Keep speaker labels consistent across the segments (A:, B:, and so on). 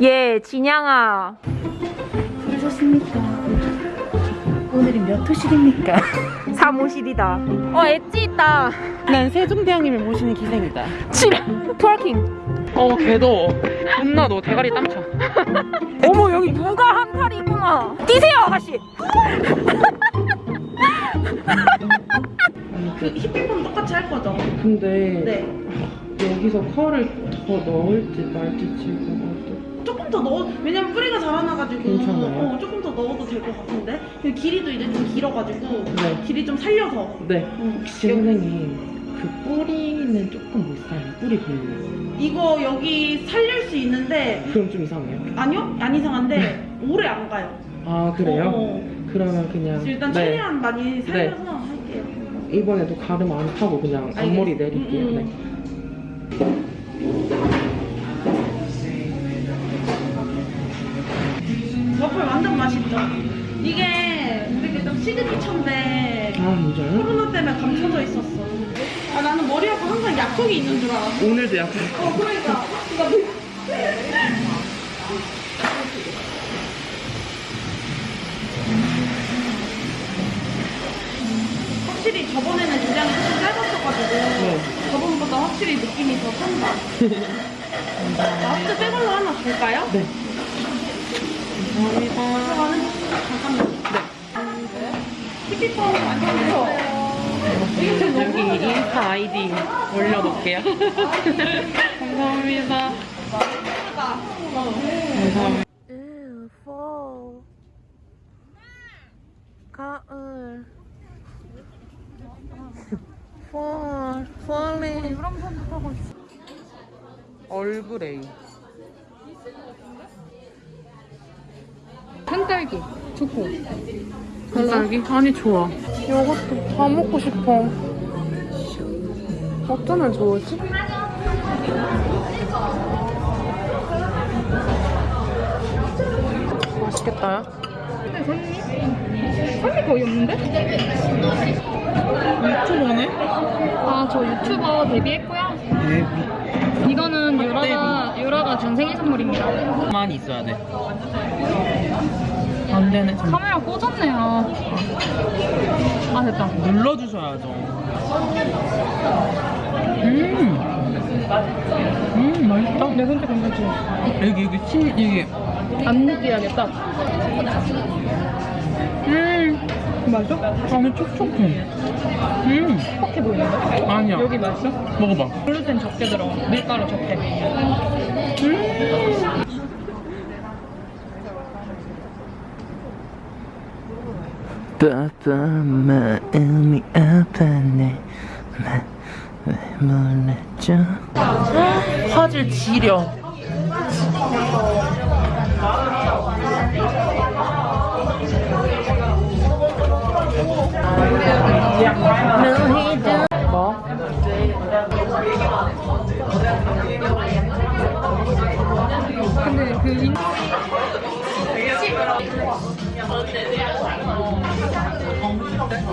A: 예, 진양아.
B: 부르셨습니까? 오늘이 몇 호실입니까?
A: 사무실이다. 어, 엣지 있다.
B: 난 세종대왕님을 모시는 기생이다.
A: 칠. 트월킹.
B: 어, 개더워. 존나 너 대가리 땀차.
A: 어머, 여기 누가 한 탈이구나. 뛰세요, 아가씨.
B: 그
C: 히피폰 똑같이 할 거죠?
B: 근데
C: 네.
B: 여기서 컬을 더 넣을지 말지 지금
C: 조금 더 넣어 왜냐면 뿌리가 자라나가지고
B: 괜찮아요?
C: 어, 조금 더 넣어도 될 것 같은데 그 길이도 이제 좀 길어가지고
B: 네.
C: 길이 좀 살려서
B: 네.
C: 응.
B: 혹시 선생님 그 뿌리는 조금 못 살려. 뿌리 별로.
C: 이거 여기 살릴 수 있는데
B: 그럼 좀 이상해요.
C: 아니요? 안 이상한데 오래 안 가요
B: 아 그래요?
C: 어,
B: 그러면 그냥
C: 일단
B: 네.
C: 최대한 많이 살려서 할게요
B: 이번에도 가름 안 타고 그냥 앞머리. 내릴게요.
C: 음,
B: 네.
C: 이게 우리 좀 시그니처인데
B: 아?
C: 코로나 때문에 감춰져 있었어 아 나는 머리하고 항상 약속이 있는 줄 알았어
B: 오늘도 약간
C: 어 그러니까 그러니까 뭐- 확실히 저번에는 기장이 좀 짧았어가지고
B: 네.
C: 저번보다 확실히 느낌이 더 산다 last 빼걸로 하나 줄까요?
B: 네. 여기 인스타 아이디 올려놓을게요. 감사합니다. 감사합니다.
A: fall. 가을. fall, falling.
B: 얼그레
D: 딸기 초코
B: 딸기? 아니 좋아. 이것도 다 먹고 싶어. 어쩌면 좋을지? 맛있겠다요?
D: 살이 거의 없는데?
B: 유튜버네?
D: 아 저 유튜버 데뷔했고요
B: 데뷔.
D: 이거는 유라가 유라가 준 생일 선물입니다
B: 가만히 있어야 돼. 안 되네. 참.
D: 카메라 꽂았네요 아 됐다
B: 눌러주셔야죠. 음. 음, 맛있다.
D: 내 손톱 괜찮지?
B: 여기, 여기, 친, 여기.
D: 안 느끼하겠다
B: 음.
D: 맛있어?
B: 안에 촉촉해. 음.
D: 퍽해 보이는데?
B: 아니야.
D: 여기 맛있어?
B: 먹어봐.
D: 글루텐 적게 들어가 밀가루 적게
E: 빠빠 마음이 아파네 왜 몰랐죠
B: 화질 지려. 뭐?
D: 근데 그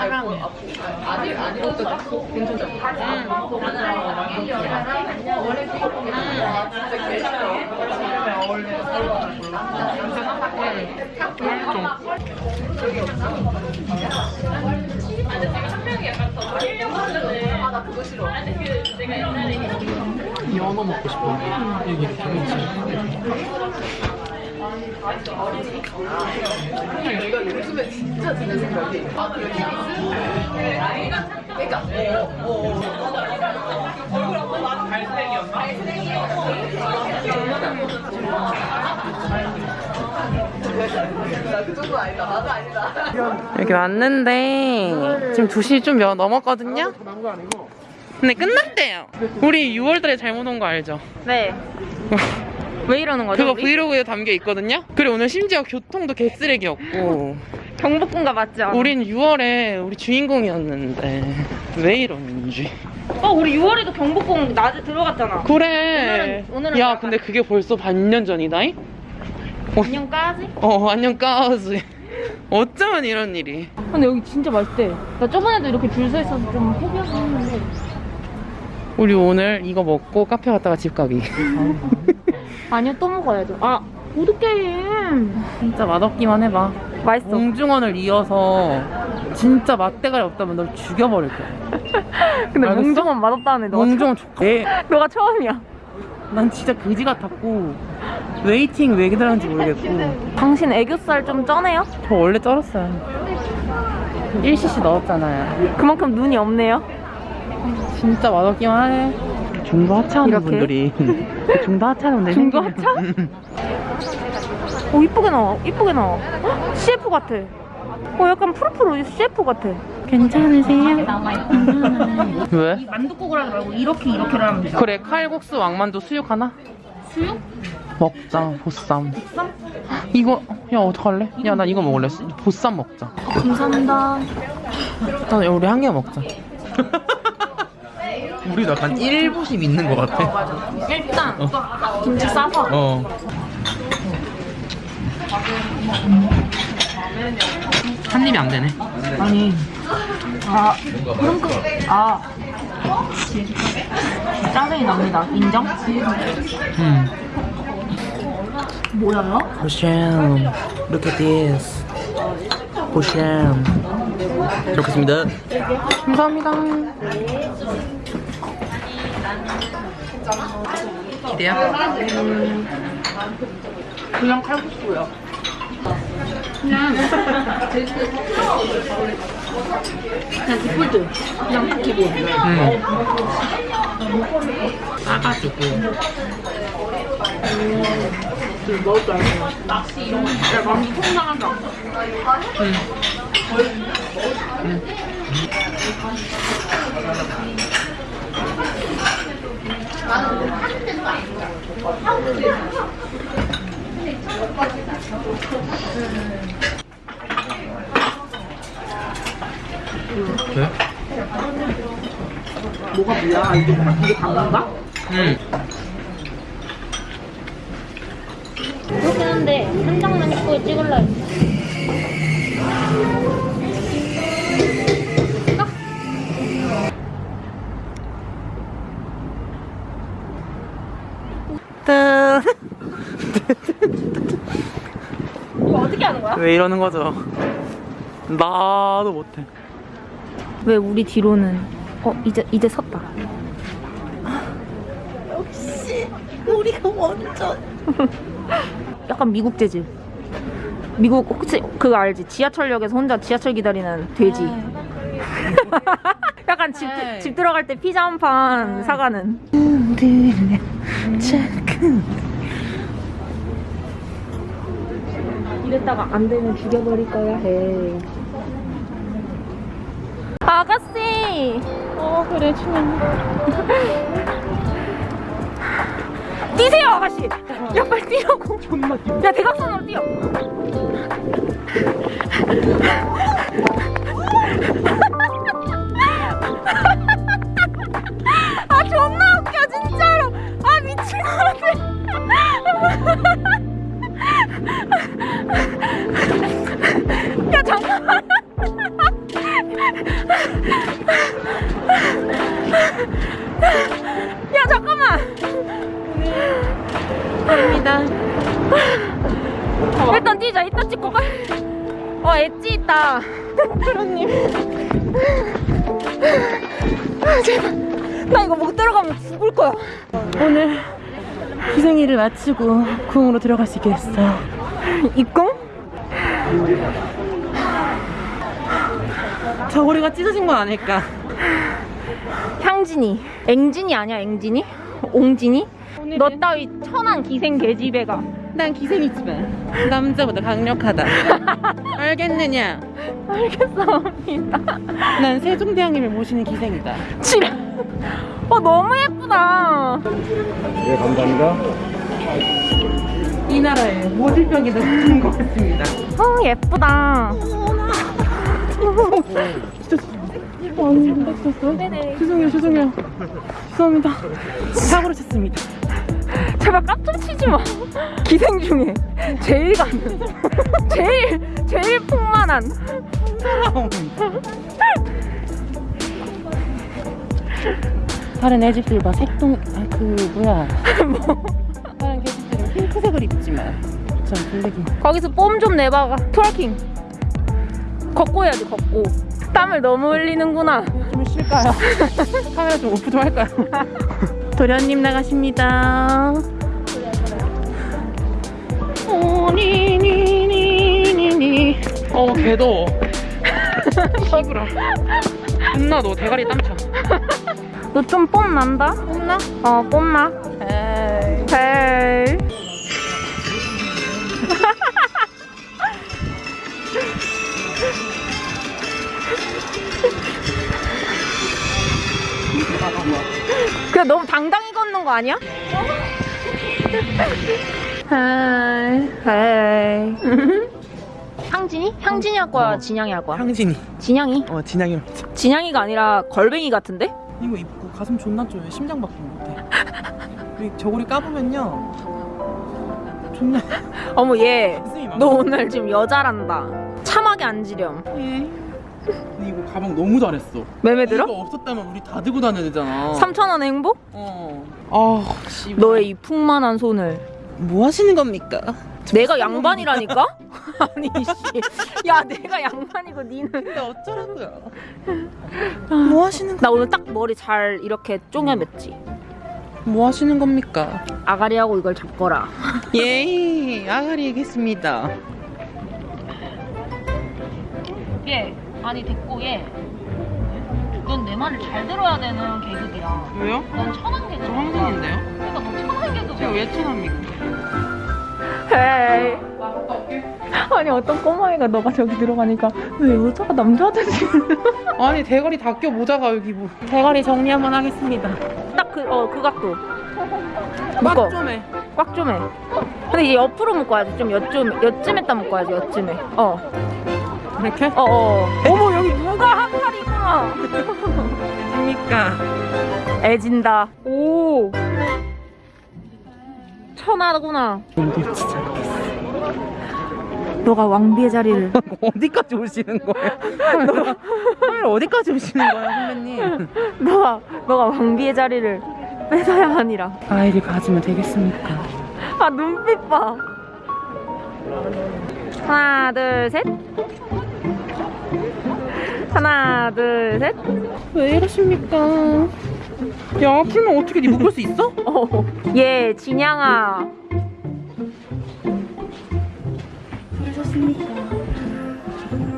D: 인...
B: 연어 먹고 싶어. 여기 여기 왔는데 지금 2시 좀 몇- 넘었거든요? 근데 끝났대요. 우리 6월달에 잘못 온 거 알죠?
A: 네. 왜 이러는 거죠?
B: 그거
A: 우리?
B: 브이로그에 담겨 있거든요? 그리고 오늘 심지어 교통도 개쓰레기였고
A: 경복궁가 않아?
B: 우린 6월에 우리 주인공이었는데 왜 이러는지
A: 어 우리 6월에도 경복궁 낮에 들어갔잖아
B: 그래
A: 오늘은- 오늘은
B: 야
A: 약간-
B: 근데 그게 벌써 반년 전이다잉?
A: 안녕까지?
B: 어 안녕 까우지 어쩌면 이런 일이
A: 근데 여기 진짜 맛있대 나 저번에도 이렇게 줄 서 있어서 좀 포기하긴 했는데
B: 우리 오늘 이거 먹고 카페 갔다가 집 가기
A: 아니요 또 먹어야죠 아 보드게임.
B: 진짜 맛없기만 해봐.
A: 맛있어.
B: 몽중원을 이어서 진짜 맛대가리 없다면 널 죽여버릴 거야.
A: 근데
B: 알겠어?
A: 몽종은 맛없다는 애 너가,
B: 몽중원 좋게
A: 처, 너가 처음이야.
B: 난 진짜 그지 같았고 waiting 왜 기다렸는지 모르겠고.
A: 당신 애교살 좀 쩌네요?
B: 저 원래 쩔었어요. 1cc 넣었잖아요.
A: 그만큼 눈이 없네요?
B: 진짜 맛없기만 하네 중도 하차하는
A: 이렇게?
B: 분들이 중도 하차하는 분들
A: 중도. 하차? 오 이쁘게 나와 이쁘게 나와 헉, CF 같아 어 약간 푸르푸르 CF 같아
B: 괜찮으세요? 왜?
C: 만두국을 하지 말고 이렇게 이렇게를 하면 돼.
B: 그래 칼국수 왕만두 수육 하나?
A: 수육?
B: 먹자 보쌈 이거 야 어떡할래? 야 나 이거 먹을래 보쌈 먹자
A: 감사합니다
B: 일단 우리 한 개 먹자
E: 우리도 약간 일부심 있는 것 같아.
A: 일단 김치 싸서
E: 어.
B: 한 입이 안 되네
A: 아니 아 그럼 그 아 짜증이 납니다 인정?
B: 음.
A: 뭐야요?
E: 보쌈. Look at this. 보쌈. 잘 먹겠습니다.
B: 감사합니다 기대야?
A: 그냥 칼국수요. 그냥. 그냥 디폴트. 그냥 기본
B: 응 싸가지고.
A: 먹을 줄 알고 야 만두 통장한다
E: 네?
A: 뭐가 뭐야 이게 뭐야 이게 당근가?
B: 응
A: 그렇긴 한데 한 장만 입고 찍을라 했어 이거 어떻게 하는 거야?
B: 왜 이러는 거죠? 나도 못해.
A: 왜 우리 뒤로는 어 이제 이제 섰다. 역시 우리가 먼저. 약간 미국 재질 미국 혹시 그거 알지? 지하철역에서 혼자 지하철 기다리는 돼지. 약간 집,
B: 네.
A: 집 들어갈 때 피자 한 판 사가는 이랬다가 안 되면 죽여버릴 거야 해. 아가씨!
B: 어 그래 춘향
A: 뛰세요 아가씨! 야 빨리 뛰라고. 존나 야 대각선으로 뛰어 프로님. 제발. 나 이거 못 들어가면 죽을 거야.
B: 오늘 희생일을 마치고 궁으로 들어갈 수 있게 됐어요.
A: 입궁?
B: 저고리가 찢어진 건 아닐까.
A: 향진이. 앵진이 아니야 앵진이? 옹진이? 너 따위 천한 기생 개집애가.
B: 난 기생이지만 남자보다 강력하다. 알겠느냐
A: 알겠습니다
B: 난 세종대왕님을 모시는 기생이다
A: 지랄 어 너무 예쁘다
F: 네, 감사합니다.
B: 이 나라의 모든 병이 다 죽는 것 같습니다.
A: 어 예쁘다.
B: 죄송해요, 죄송해요. 죄송합니다. 사고를 쳤습니다.
A: 제발 깜짝 치지 마. 기생 중에 제일 가는, 제일 제일 풍만한.
B: 다른 애집들과 색동, 아, 그, 뭐야. 다른 개집들은 핑크색을 입지만, 전 블랙이.
A: 거기서 뽐 좀 내봐가. twerking. 걷고 해야지 걷고. 땀을 너무 흘리는구나.
B: 좀 쉴까요? 카메라 좀 오프 좀 할까요? 도련님 나가십니다. 오니니니니니. 어, 개더워. 시부라. 존나 너 대가리 땀차.
A: 너좀 뽐 난다? 뽐나? 어, 뽐나. 에이. 에이. 그냥 너무 당당히 걷는 거 아니야? 헤이, 헤이. 향진이? 향진이 할 거야? 진양이 할 거야?
E: 향진이.
A: 진양이?
E: 어, 진양이.
A: 진양이가 아니라 걸뱅이 같은데?
B: 이거 입고 가슴 존나 쪼여. 심장 같아. 이 저고리 까보면요. 존나
A: 어머 얘.
B: 가슴이 막.
A: 너 오늘 지금 여자란다. 참하게 앉으렴.
B: 근데 이거 가방 너무 잘했어.
A: 맘에 들어?
B: 이거 없었다면 우리 다 들고 다녀야 되잖아.
A: 3,000원 행복?
B: 어. 아, 씨.
A: 너의 이 풍만한 손을.
B: 뭐 하시는 겁니까?
A: 내가 양반이라니까? 아니 씨. 야 내가 양반이고 니는.
B: 근데 어쩌라고요? 뭐 하시는 거?
A: 나 오늘 딱 머리 잘 이렇게 쪼개맸지.
B: 뭐 하시는 겁니까?
A: 아가리하고 이걸 잡거라.
B: 예, 아가리 얘기했습니다.
A: 얘 아니 됐고 얘. 넌내 말을 잘 들어야 되는 계급이야.
B: 왜요?
A: 넌 천한 계급.
B: 저 황진인데요?
A: 그러니까 너 천한 계급이야.
B: 제가 왜 천합니까?
A: 헤이. 아니 어떤 꼬마애가 너가 저기 들어가니까 왜 여자가 남자들이
B: 아니 대가리 다 껴 모자가 여기 뭐. 대가리 정리 한번 하겠습니다.
A: 딱 그 어 그 각도 묶어
B: 좀 해.
A: 꽉좀 해. 근데 이제 옆으로 묶어야지 좀 여쯤 여쯤에다 묶어야지 여쯤에. 어.
B: 이렇게?
A: 어 어. 어머 여기 누가 한 살이구나.
B: 됩니까?
A: 애진다. 오. 천하구나. 너가 왕비의 자리를
B: 어디까지 오시는 거예요? 카메라 어디까지 오시는 거예요, 선배님?
A: 너가 너가 왕비의 자리를 뺏어야 하니라.
B: 아이를 가지면 되겠습니까?
A: 아 눈빛 봐. 하나 둘 셋. 하나 둘 셋.
B: 왜 이러십니까? 야, 풀면 어떻게 네 묶을 수 있어?
A: 어. 예 진양아.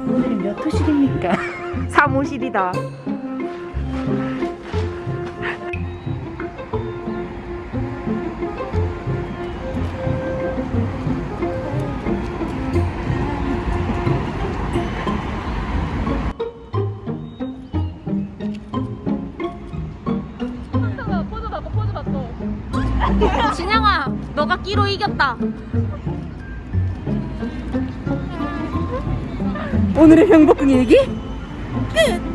B: 오늘이 몇 호씩입니까?
A: 사무실이다. 진양아, 너가 끼로 이겼다.
B: 오늘의 행복 일기? 끝!